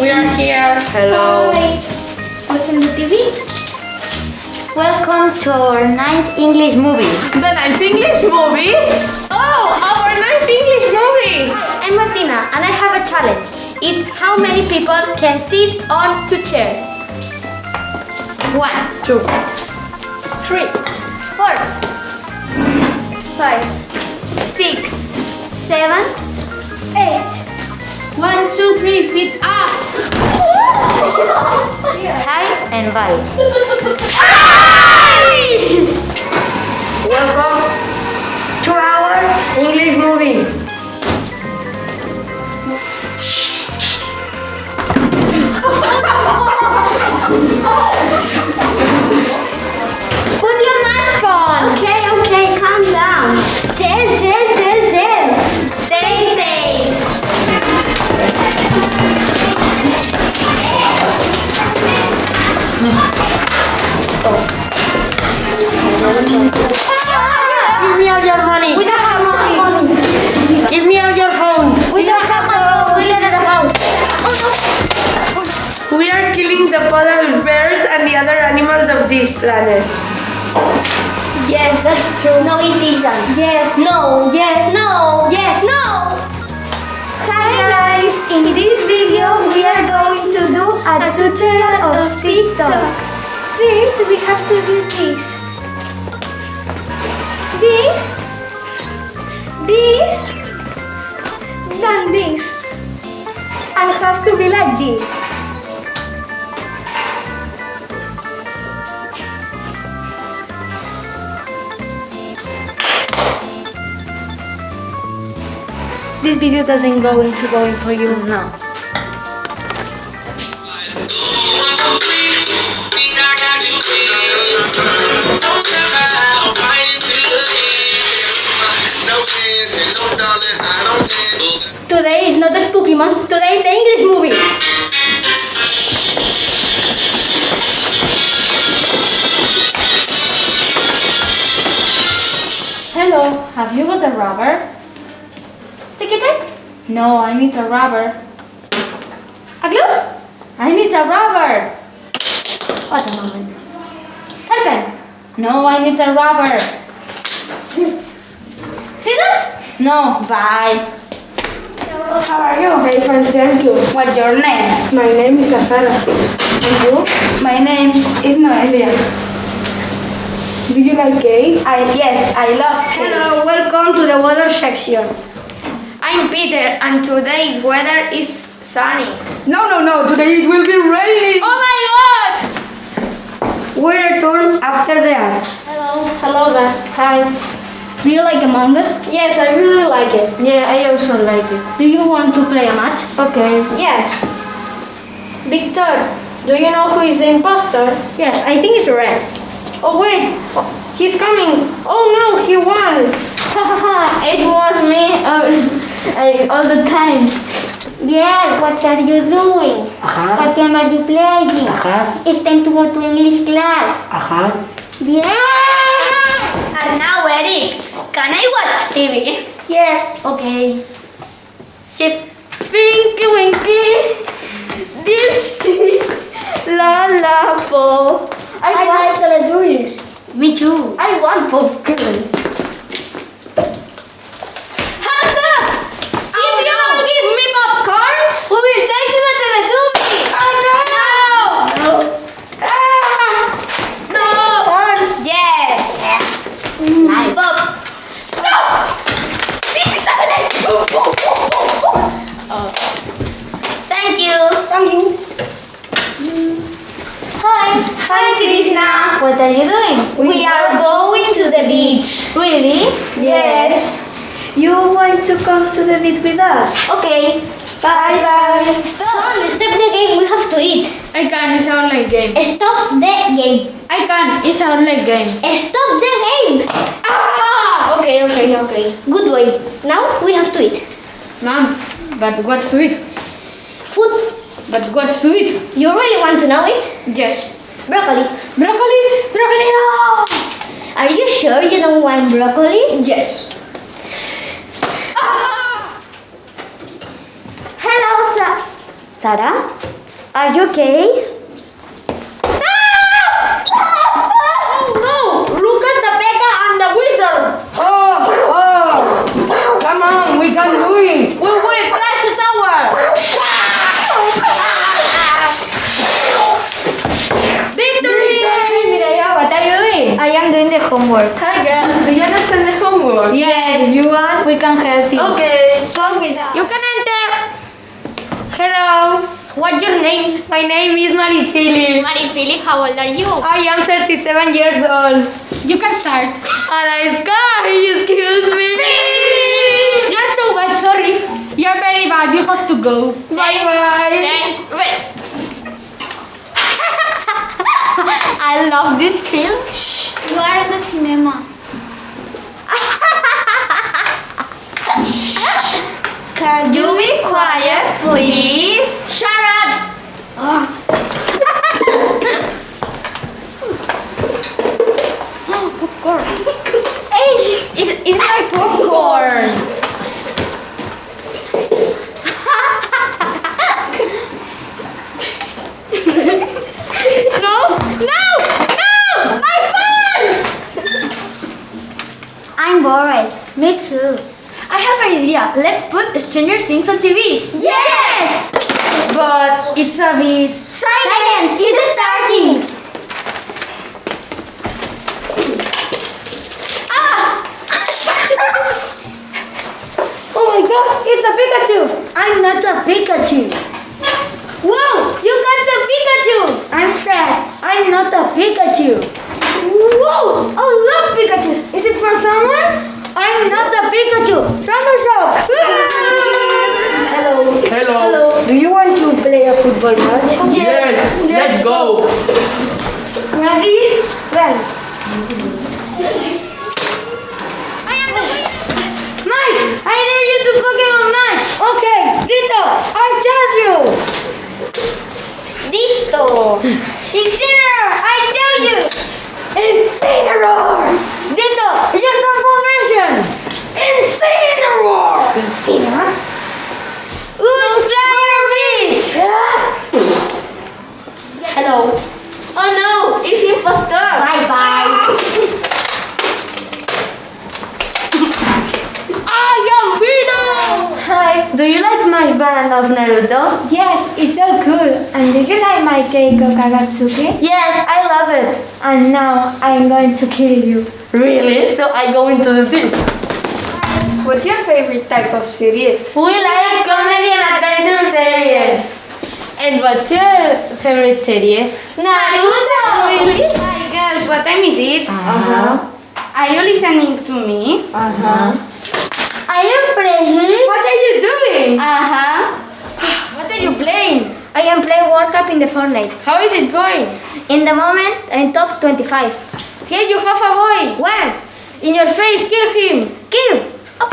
We are here. Hello. Hi. Welcome to TV. Welcome to our ninth English movie. The ninth English movie? Oh, our ninth English movie! I'm Martina and I have a challenge. It's how many people can sit on two chairs. One, Two. three, four, five, six, seven, eight. One, two, three, feet up! Hi and bye. Hi! Welcome to our English movie. The other animals of this planet. Yes, that's true. No, it isn't. Yes. No. Yes. No. Yes. No. Hi guys. In this video, we are going to do a tutorial of TikTok. First, we have to do this. This. This. Then this. And have to be like this. This video doesn't go into going for you now. Today is not the spooky month, today is the English movie. Hello, have you got a rubber? Sticky tape? No, I need a rubber. A glue? I need a rubber. What a moment. Hairpin? No, I need a rubber. Scissors? No, bye. How are you? Very fine, thank you. What's your name? My name is Azara. And you? My name is Noelia. Do you like cake? I yes, I love cake. Hello, welcome to the water section. I'm Peter and today weather is sunny. No, no, no. Today it will be raining. Oh my god! We're turn after the art. Hello, hello there. Hi. Do you like Among Us? Yes, I really like it. Yeah, I also like it. Do you want to play a match? Okay. Yes. Victor, do you know who is the imposter? Yes, I think it's red. Oh wait, he's coming. Oh no, he won. it was me uh, uh, uh, all the time. Yeah, what are you doing? Ajá, What game are you playing? ajá, It's time to go to English class. ajá. Yeah! And now, Eric, can I watch TV? Yes, okay. Chip. Pinky Winky, Dipsy, La La Po. I, I want, like Teletubbies. Me too. I want popcorns. Hands up! if you don't give me popcorns, we will take you to the Teletubbies. Oh no! No! Ah! No! Yes. Nice. Pops. Thank you. Thank you. Hi. Hi, Krishna. What are you doing? We are going to the beach. Really? Yes. You want to come to the beach with us? Okay. Bye bye. Son, stop the game. We have to eat. I can't. it's an online game. Stop the game. I can't. it's an online game. Stop the game. Ah! Okay, okay, okay. Good boy. Now we have to eat. Mom, but what's to eat? Food. But what's to eat? You really want to know it? Yes. Broccoli. Broccoli! Broccoli, no! Are you sure you don't want broccoli? Yes. Hello, Sa Sarah, are you okay? No! Look at the P.E.K.K.A and the wizard! Oh! Oh! Come on, we can do it! We will crash the tower! Victory! Mireia, what are you doing? I am doing the homework. Hi girls, do you understand the homework? Yes, you want? We can help you. Okay. Come with us. You can enter! Hello, What's your name? my name is Maripili. Maripili, how old are you? I am 37 years old. You can start. And I sky, excuse me. You're so bad, sorry. You're very bad, you have to go. Bye bye. I love this film. Shh. You are in the cinema. Can you be quiet, please? Shut up! It's, it's my popcorn. no, no, no, my phone! I'm bored. Me too. I have an idea. Let's put Stranger Things on TV. Yes! But it's a bit. Silence! It's starting! Ah! Oh my god, it's a Pikachu! I'm not a Pikachu. Whoa! You got the Pikachu! I'm sad. I'm not a Pikachu. Whoa! I love Pikachu. Is it for someone? I'm not a Pikachu. Shop. Hello. Hello. Do you want to play a football match? Yes, let's go. Ready? Well. Mike, I dare you to Pokemon match. Okay, Ditto, I choose you. Ditto. Incineroar, I tell you. Incineroar. Ditto, just transformation. Incineroar. Incineroar. Slayer Beast. Hello. Oh no, it's imposter! Bye bye. I am Vino! Hi. Do you like my band of Naruto? Yes, it's so cool. And do you like my cake of Kagatsuki? Yes, I love it. And now I'm going to kill you. Really? So I go into the this. What's your favorite type of series? We like comedy and adventure series. And what's your favorite series? Naruto! Really? Hi girls, what time is it? Uh-huh. Are you listening to me? Uh-huh. I am playing. What are you doing? Uh-huh. What are you playing? I am playing World Cup in the Fortnite. How is it going? In the moment, I'm top 25. Here you have a boy. Where? In your face, kill him. Kill. Oh.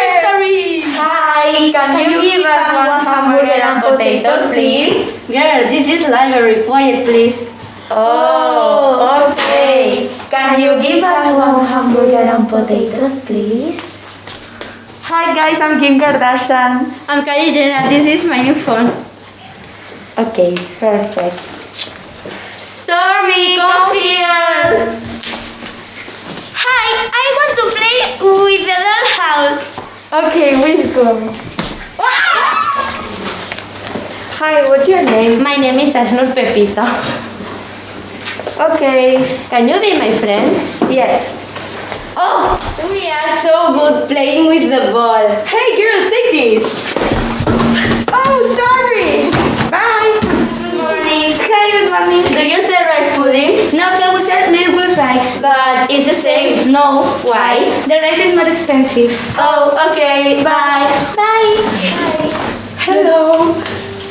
Victory! Hi, can, you give us one hamburger and potatoes, please? Girl, this is library. Quiet, please. Oh, oh, okay. Can you give us one hamburger and potatoes, please? Hi guys, I'm Kim Kardashian. I'm Kylie Jenner. This is my new phone. Okay, perfect. Stormi, come here. Hi, I want to play with the dollhouse. Okay, we'll. Hi, what's your name? My name is Ashnur Pepita. Okay. Can you be my friend? Yes. Oh, we are so good playing with the ball. Hey girls, take this. Oh, sorry. Bye. Good morning. Hi, good morning. Do you sell rice pudding? No, can we sell milk with rice? But it's the same. No. Why? The rice is more expensive. Oh, okay. Bye. Bye. Hello.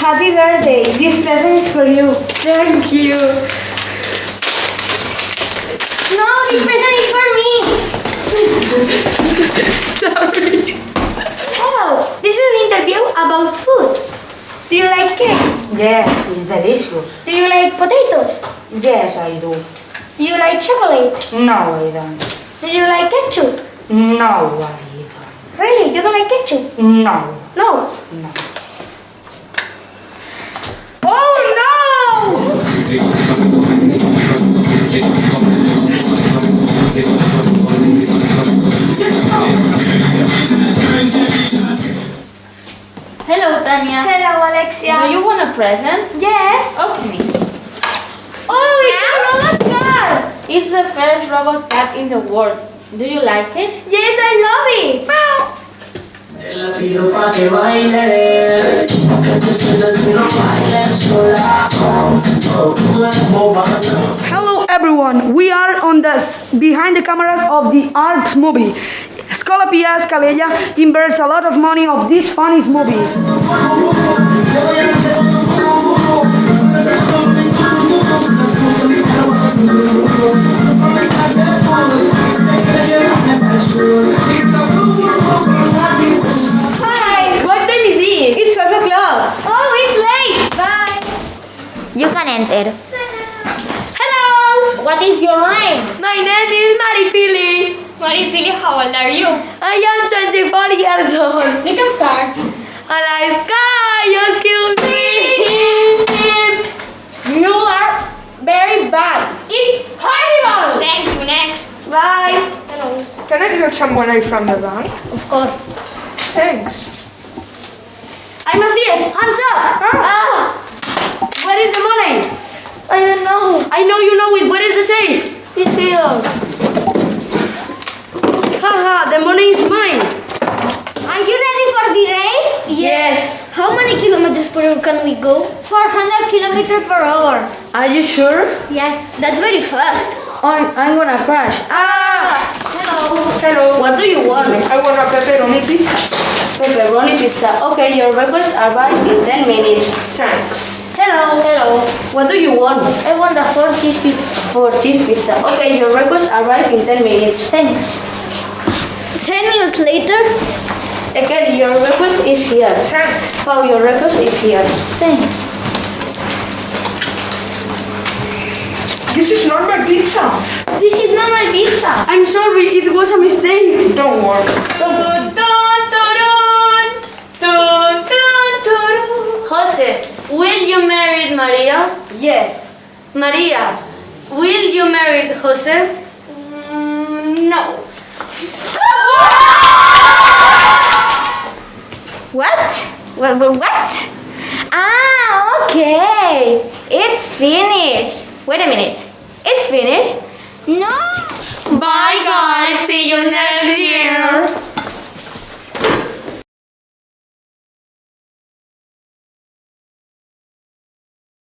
Happy birthday. This present is for you. Thank you. No, this present is for me. Sorry. Hello, this is an interview about food. Do you like cake? Yes, it's delicious. Do you like potatoes? Yes, I do. Do you like chocolate? No, I don't. Do you like ketchup? No, I don't. Really, you don't like ketchup? No. No. No. Oh no! Hello, Tanya. Hello, Alexia. Do you want a present? Yes. Open oh, it. Oh, it's a robot car. It's the first robot cat in the world. Do you like it? Yes, I love it. Te la pido pa' que baile, que te sientas y no bailes sola. Oh, tu cuerpo baila. Hello everyone, we are on the behind the cameras of the art movie. Scola Pia Scalella invests a lot of money of this funny movie. Hi. What time is it? It's 12 o'clock. Oh, it's late. Bye. You can enter. Hello. What is your name? My name is Maripili. Maripili, how old are you? I am 24 years old. You can start. And I sky, excuse me. You are very bad. It's horrible. Thank you. Next. Bye. Hello. Can I get some money from the bank? Of course. Thanks. I must see it. Hands up. Ah. Where is the money? I don't know. I know you know it. Where is the safe? It's here. Haha, the money is mine. Are you ready for the race? Yes. How many kilometers per hour can we go? 400 kilometers per hour. Are you sure? Yes, that's very fast. I'm, I'm gonna crash. Ah! Hello. Hello. What do you want? I want a pepperoni pizza. Pepperoni pizza. Okay, your request arrived in 10 minutes. Thanks. Hello. Hello. What do you want? I want a four cheese pizza. Four cheese pizza. Okay, your request arrived in 10 minutes. Thanks. 10 minutes later? Again, your request is here. Thanks. How your request is here. Thanks. This is not my pizza. This is not my pizza. I'm sorry, it was a mistake. Don't worry. Dun, dun, dun, dun, dun, dun. Jose, will you marry Maria? Yes. Maria, will you marry Jose? Mm, no. What? What? What? what? Ah, okay. It's finished. Wait a minute.